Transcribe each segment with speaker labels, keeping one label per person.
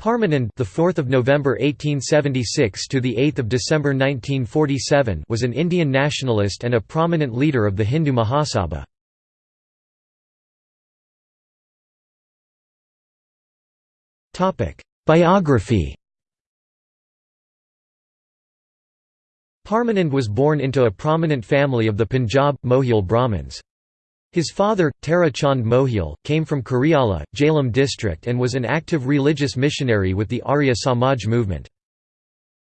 Speaker 1: Parmanand, the 4th of November 1876 to the 8th of December 1947, was an Indian nationalist and a prominent leader of the Hindu Mahasabha. Topic: Biography. Parmanand was born into a prominent family of the Punjab Mohyal Brahmins. His father, Tara Chand Mohyal, came from Kuriala, Jhelum district and was an active religious missionary with the Arya Samaj movement.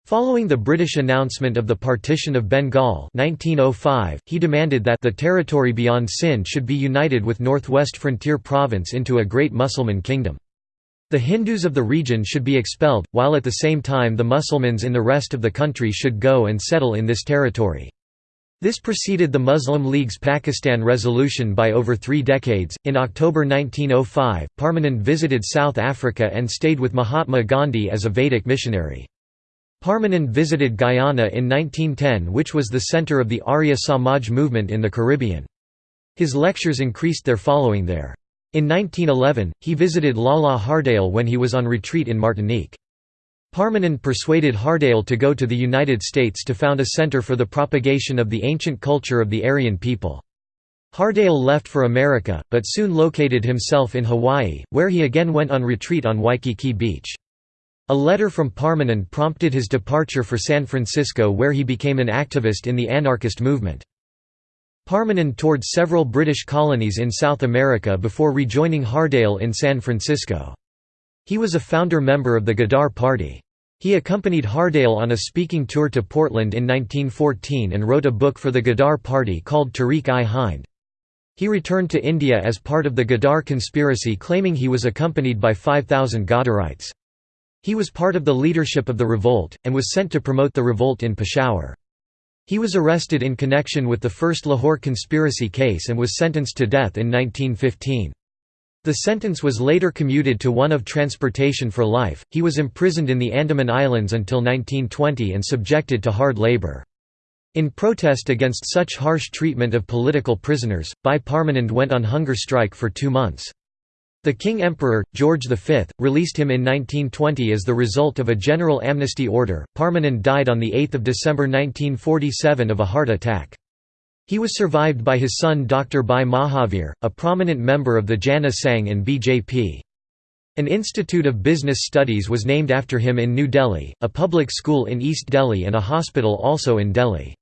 Speaker 1: Following the British announcement of the partition of Bengal 1905, he demanded that the territory beyond Sindh should be united with northwest frontier province into a great Musulman kingdom. The Hindus of the region should be expelled, while at the same time the Musulmans in the rest of the country should go and settle in this territory. This preceded the Muslim League's Pakistan resolution by over three decades. In October 1905, Parmanand visited South Africa and stayed with Mahatma Gandhi as a Vedic missionary. Parmanand visited Guyana in 1910 which was the center of the Arya Samaj movement in the Caribbean. His lectures increased their following there. In 1911, he visited Lala Har Dayal when he was on retreat in Martinique. Parmanand persuaded Har Dayal to go to the United States to found a center for the propagation of the ancient culture of the Aryan people. Har Dayal left for America, but soon located himself in Hawaii, where he again went on retreat on Waikiki Beach. A letter from Parmanand prompted his departure for San Francisco where he became an activist in the anarchist movement. Parmanand toured several British colonies in South America before rejoining Har Dayal in San Francisco. He was a founder member of the Ghadar Party. He accompanied Har Dayal on a speaking tour to Portland in 1914 and wrote a book for the Ghadar Party called Tarikh-i-Hind. He returned to India as part of the Ghadar conspiracy claiming he was accompanied by 5,000 Ghadarites. He was part of the leadership of the revolt, and was sent to promote the revolt in Peshawar. He was arrested in connection with the first Lahore conspiracy case and was sentenced to death in 1915. The sentence was later commuted to one of transportation for life. He was imprisoned in the Andaman Islands until 1920 and subjected to hard labor. In protest against such harsh treatment of political prisoners, Bhai Parmanand went on hunger strike for two months. The King Emperor, George V, released him in 1920 as the result of a general amnesty order. Parmanand died on 8 December 1947 of a heart attack. He was survived by his son Dr. Bhai Mahavir, a prominent member of the Jana Sangh and BJP. An Institute of Business Studies was named after him in New Delhi, a public school in East Delhi and a hospital also in Delhi.